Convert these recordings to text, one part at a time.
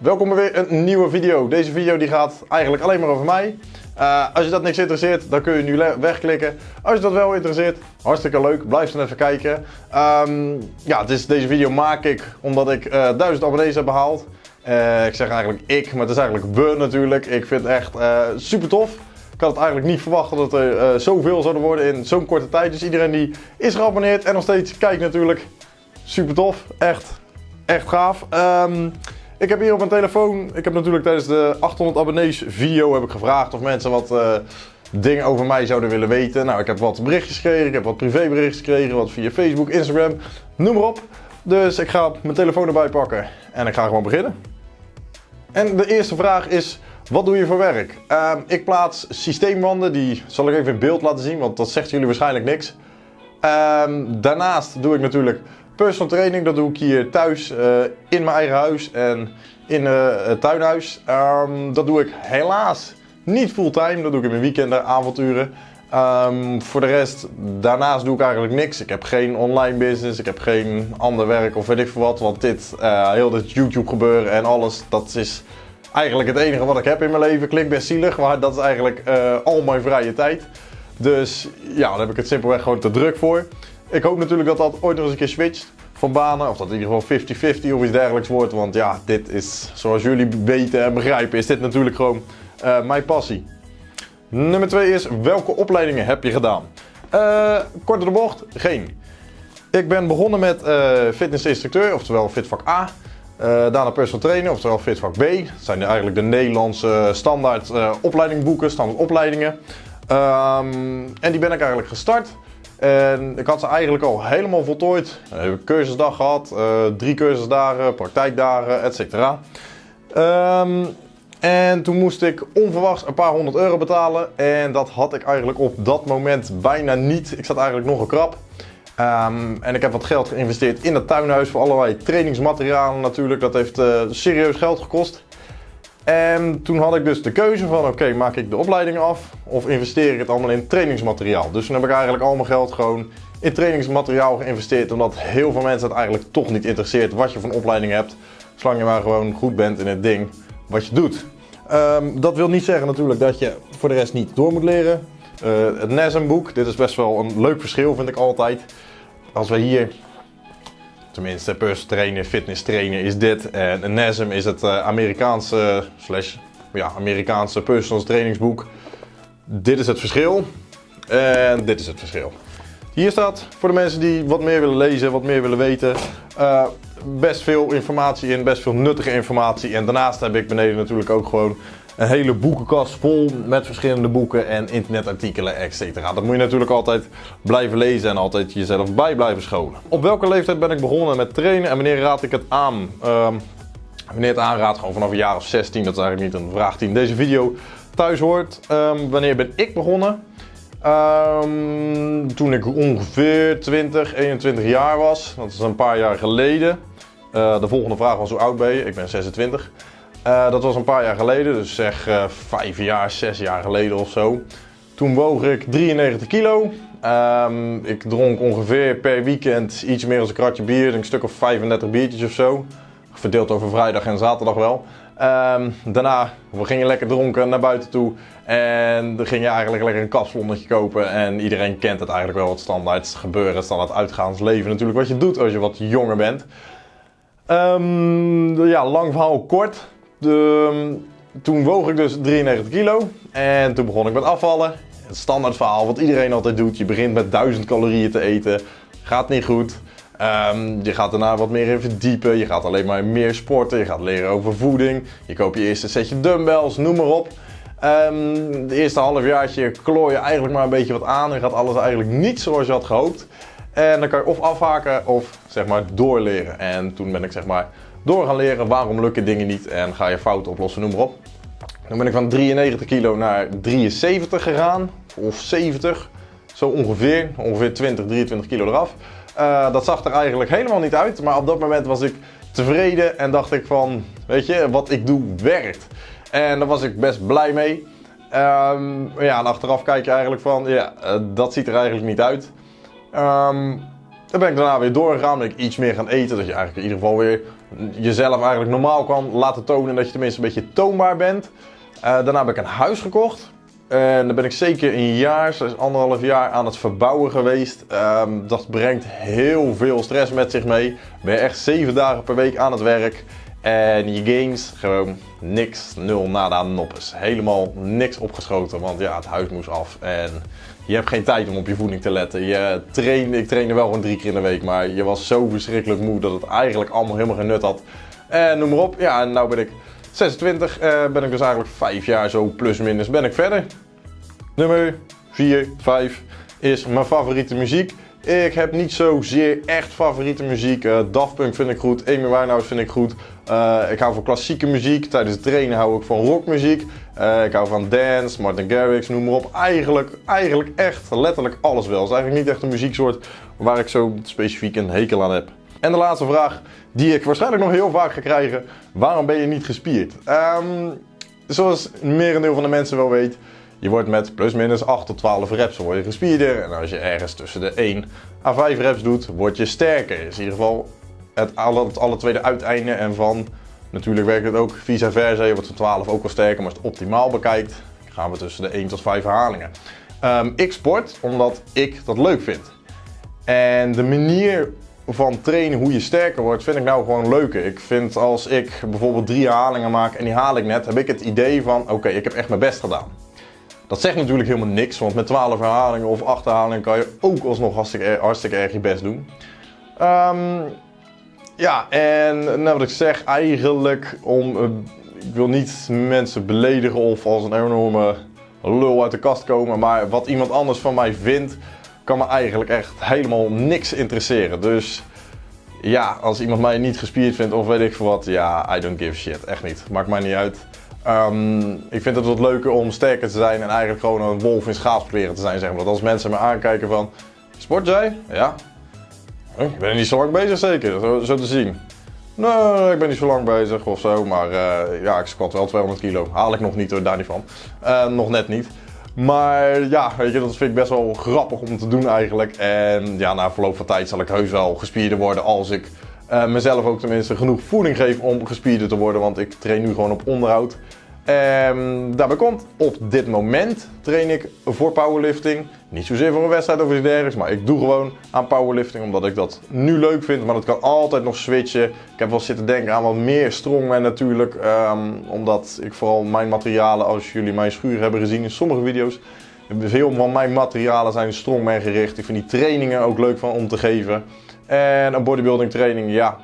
Welkom bij weer een nieuwe video. Deze video die gaat eigenlijk alleen maar over mij. Uh, als je dat niks interesseert, dan kun je nu wegklikken. Als je dat wel interesseert, hartstikke leuk. Blijf dan even kijken. Um, ja, is, deze video maak ik omdat ik uh, 1000 abonnees heb behaald. Uh, ik zeg eigenlijk ik, maar het is eigenlijk we natuurlijk. Ik vind het echt super tof. Ik had het eigenlijk niet verwacht dat er zoveel zouden worden in zo'n korte tijd. Dus iedereen die is geabonneerd en nog steeds kijkt natuurlijk. Super tof. Echt, echt gaaf. Um, ik heb hier op mijn telefoon, ik heb natuurlijk tijdens de 800 abonnees video heb ik gevraagd of mensen wat uh, dingen over mij zouden willen weten. Nou, ik heb wat berichtjes gekregen, ik heb wat privéberichtjes gekregen, wat via Facebook, Instagram, noem maar op. Dus ik ga mijn telefoon erbij pakken en ik ga gewoon beginnen. En de eerste vraag is, wat doe je voor werk? Uh, ik plaats systeemwanden, die zal ik even in beeld laten zien, want dat zegt jullie waarschijnlijk niks. Uh, daarnaast doe ik natuurlijk Personal training, dat doe ik hier thuis uh, in mijn eigen huis en in uh, het tuinhuis. Um, dat doe ik helaas niet fulltime, dat doe ik in mijn weekenden, avonturen. Um, voor de rest, daarnaast doe ik eigenlijk niks. Ik heb geen online business, ik heb geen ander werk of weet ik veel wat. Want dit, uh, heel dit YouTube gebeuren en alles, dat is eigenlijk het enige wat ik heb in mijn leven. Klinkt best zielig, maar dat is eigenlijk al mijn vrije tijd. Dus ja, daar heb ik het simpelweg gewoon te druk voor. Ik hoop natuurlijk dat dat ooit nog eens een keer switcht van banen. Of dat in ieder geval 50-50 of iets dergelijks wordt. Want ja, dit is, zoals jullie weten en begrijpen, is dit natuurlijk gewoon uh, mijn passie. Nummer 2 is, welke opleidingen heb je gedaan? Uh, korte de bocht, geen. Ik ben begonnen met uh, fitnessinstructeur, oftewel fitvak A. Daarna personal trainer, oftewel fitvak B. Dat zijn eigenlijk de Nederlandse standaard opleidingboeken, standaard opleidingen. Um, en die ben ik eigenlijk gestart. En ik had ze eigenlijk al helemaal voltooid. Ik heb cursusdag gehad, uh, drie cursusdagen, praktijkdagen, etc. Um, en toen moest ik onverwachts een paar honderd euro betalen. En dat had ik eigenlijk op dat moment bijna niet. Ik zat eigenlijk nog een krap. Um, en ik heb wat geld geïnvesteerd in het tuinhuis voor allerlei trainingsmaterialen natuurlijk. Dat heeft uh, serieus geld gekost. En toen had ik dus de keuze van oké, maak ik de opleiding af of investeer ik het allemaal in trainingsmateriaal. Dus toen heb ik eigenlijk al mijn geld gewoon in trainingsmateriaal geïnvesteerd. Omdat heel veel mensen het eigenlijk toch niet interesseert wat je van opleiding hebt. Zolang je maar gewoon goed bent in het ding wat je doet. Um, dat wil niet zeggen natuurlijk dat je voor de rest niet door moet leren. Uh, het NASM boek, dit is best wel een leuk verschil vind ik altijd. Als we hier Tenminste, personal trainer, fitness trainer is dit. En NASM is het uh, Amerikaanse, slash, ja, Amerikaanse personal trainingsboek. Dit is het verschil. En dit is het verschil. Hier staat voor de mensen die wat meer willen lezen, wat meer willen weten. Uh, best veel informatie in, best veel nuttige informatie. En daarnaast heb ik beneden natuurlijk ook gewoon een hele boekenkast vol met verschillende boeken en internetartikelen, etc. Dat moet je natuurlijk altijd blijven lezen en altijd jezelf bij blijven scholen. Op welke leeftijd ben ik begonnen met trainen en wanneer raad ik het aan? Um, wanneer het aanraad, gewoon vanaf een jaar of 16, dat is eigenlijk niet een vraag die in deze video thuis hoort. Um, wanneer ben ik begonnen? Um, toen ik ongeveer 20, 21 jaar was. Dat is een paar jaar geleden. Uh, de volgende vraag was hoe oud ben je? Ik ben 26. Uh, dat was een paar jaar geleden, dus zeg uh, vijf jaar, zes jaar geleden of zo. Toen woog ik 93 kilo. Um, ik dronk ongeveer per weekend iets meer dan een kratje bier, een stuk of 35 biertjes of zo. Verdeeld over vrijdag en zaterdag wel. Um, daarna, we gingen lekker dronken naar buiten toe. En dan ging je eigenlijk lekker een kapslonnetje kopen. En iedereen kent het eigenlijk wel, het standaard gebeuren, standaard uitgaansleven natuurlijk. Wat je doet als je wat jonger bent. Um, ja, lang verhaal kort. De, toen woog ik dus 93 kilo en toen begon ik met afvallen. Het standaard verhaal wat iedereen altijd doet. Je begint met 1000 calorieën te eten. Gaat niet goed. Um, je gaat daarna wat meer in verdiepen. Je gaat alleen maar meer sporten. Je gaat leren over voeding. Je koopt je eerste setje dumbbells, noem maar op. Um, de eerste halfjaartje klooi je eigenlijk maar een beetje wat aan. En gaat alles eigenlijk niet zoals je had gehoopt. En dan kan je of afhaken of zeg maar doorleren. En toen ben ik zeg maar door gaan leren waarom lukken dingen niet en ga je fouten oplossen, noem maar op. Dan ben ik van 93 kilo naar 73 gegaan, of 70, zo ongeveer, ongeveer 20, 23 kilo eraf. Uh, dat zag er eigenlijk helemaal niet uit, maar op dat moment was ik tevreden en dacht ik van, weet je, wat ik doe werkt. En daar was ik best blij mee. Um, ja, en achteraf kijk je eigenlijk van, ja, uh, dat ziet er eigenlijk niet uit. Um, dan ben ik daarna weer doorgegaan, ben ik iets meer gaan eten, dat je eigenlijk in ieder geval weer jezelf eigenlijk normaal kan laten tonen, dat je tenminste een beetje toonbaar bent. Uh, daarna heb ik een huis gekocht. En dan ben ik zeker een jaar, dus anderhalf jaar aan het verbouwen geweest. Um, dat brengt heel veel stress met zich mee. Ben je echt zeven dagen per week aan het werk. En je games, gewoon niks, nul, nada, noppes. Helemaal niks opgeschoten, want ja, het huis moest af. En je hebt geen tijd om op je voeding te letten. Je train, ik trainde wel gewoon drie keer in de week, maar je was zo verschrikkelijk moe dat het eigenlijk allemaal helemaal geen nut had. En noem maar op, ja, en nou ben ik 26, uh, ben ik dus eigenlijk vijf jaar zo plus minus ben ik verder. Nummer 4, 5 is mijn favoriete muziek. Ik heb niet zozeer echt favoriete muziek. Uh, Daft Punk vind ik goed, Amy Winehouse vind ik goed. Uh, ik hou van klassieke muziek. Tijdens het trainen hou ik van rockmuziek. Uh, ik hou van dance, Martin Garrix, noem maar op. Eigenlijk, eigenlijk echt letterlijk alles wel. Het is eigenlijk niet echt een muzieksoort waar ik zo specifiek een hekel aan heb. En de laatste vraag die ik waarschijnlijk nog heel vaak ga krijgen. Waarom ben je niet gespierd? Um, zoals merendeel van de mensen wel weet, je wordt met plus minus 8 tot 12 reps word je gespierder. En als je ergens tussen de 1 à 5 reps doet, word je sterker. In ieder geval het alle, het alle tweede uiteinde. En van, natuurlijk werkt het ook vice versa. Je wordt van 12 ook wel sterker, maar als het optimaal bekijkt, gaan we tussen de 1 tot 5 herhalingen. Um, ik sport omdat ik dat leuk vind. En de manier van trainen, hoe je sterker wordt, vind ik nou gewoon leuker. Ik vind als ik bijvoorbeeld drie herhalingen maak en die haal ik net, heb ik het idee van oké, ik heb echt mijn best gedaan. Dat zegt natuurlijk helemaal niks, want met 12 herhalingen of 8 herhalingen kan je ook alsnog hartstikke, hartstikke erg je best doen. Um, ja, en nou wat ik zeg, eigenlijk om, uh, ik wil niet mensen beledigen of als een enorme lul uit de kast komen, maar wat iemand anders van mij vindt, kan me eigenlijk echt helemaal niks interesseren. Dus ja, als iemand mij niet gespierd vindt of weet ik veel wat, ja, I don't give shit. Echt niet. Maakt mij niet uit. Um, ik vind het wat leuker om sterker te zijn en eigenlijk gewoon een wolf in schaapskleren te zijn, zeg maar. Dat als mensen me aankijken van, sport jij? Ja. Ik ben niet zo lang bezig zeker, zo, zo te zien. Nee, ik ben niet zo lang bezig of zo, maar uh, ja, ik squat wel 200 kilo. Haal ik nog niet hoor, daar niet van. Uh, nog net niet. Maar ja, weet je, dat vind ik best wel grappig om te doen eigenlijk. En ja, na verloop van tijd zal ik heus wel gespierder worden als ik uh, mezelf ook tenminste genoeg voeding geef om gespierder te worden. Want ik train nu gewoon op onderhoud. Um, daarbij komt, op dit moment train ik voor powerlifting. Niet zozeer voor een wedstrijd of iets dergelijks, maar ik doe gewoon aan powerlifting omdat ik dat nu leuk vind. Maar dat kan altijd nog switchen. Ik heb wel zitten denken aan wat meer strongman natuurlijk. Um, omdat ik vooral mijn materialen, als jullie mijn schuur hebben gezien in sommige video's. Veel van mijn materialen zijn strongman gericht. Ik vind die trainingen ook leuk van om te geven. En een bodybuilding training, ja,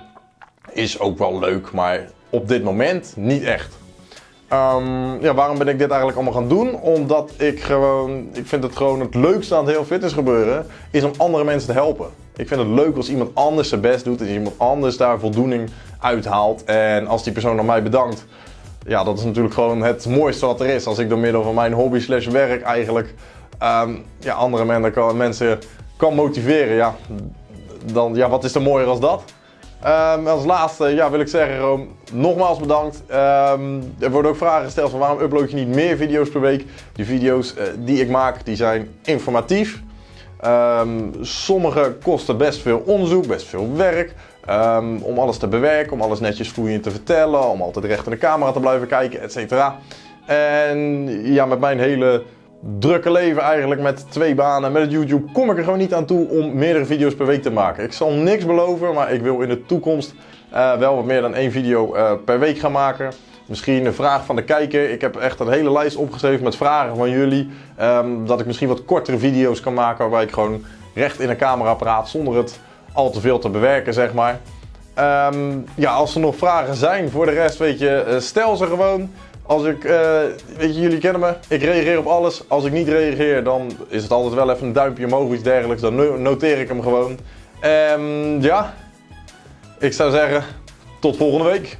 is ook wel leuk, maar op dit moment niet echt. Um, ja, waarom ben ik dit eigenlijk allemaal gaan doen? Omdat ik gewoon, ik vind het gewoon het leukste aan het heel fitness gebeuren, is om andere mensen te helpen. Ik vind het leuk als iemand anders zijn best doet en iemand anders daar voldoening uithaalt. En als die persoon aan mij bedankt, ja, dat is natuurlijk gewoon het mooiste wat er is. Als ik door middel van mijn hobby slash werk eigenlijk um, ja, andere mensen kan, mensen kan motiveren, ja, dan, ja, wat is er mooier als dat? Um, als laatste ja, wil ik zeggen, nogmaals bedankt. Um, er worden ook vragen gesteld van waarom upload je niet meer video's per week. Die video's uh, die ik maak, die zijn informatief. Um, sommige kosten best veel onderzoek, best veel werk. om alles te bewerken, om alles netjes vloeiend te vertellen, om altijd recht in de camera te blijven kijken, etc. En ja, met mijn hele drukke leven eigenlijk met twee banen. Met het YouTube kom ik er gewoon niet aan toe om meerdere video's per week te maken. Ik zal niks beloven, maar ik wil in de toekomst uh, wel wat meer dan één video uh, per week gaan maken. Misschien een vraag van de kijker. Ik heb echt een hele lijst opgeschreven met vragen van jullie. Um, dat ik misschien wat kortere video's kan maken waarbij ik gewoon recht in een camera praat zonder het al te veel te bewerken, zeg maar. Um, ja, als er nog vragen zijn voor de rest, weet je, uh, stel ze gewoon. Als ik, uh, weet je, jullie kennen me, ik reageer op alles. Als ik niet reageer, dan is het altijd wel even een duimpje omhoog iets dergelijks. Dan noteer ik hem gewoon. Um, ja, ik zou zeggen, tot volgende week.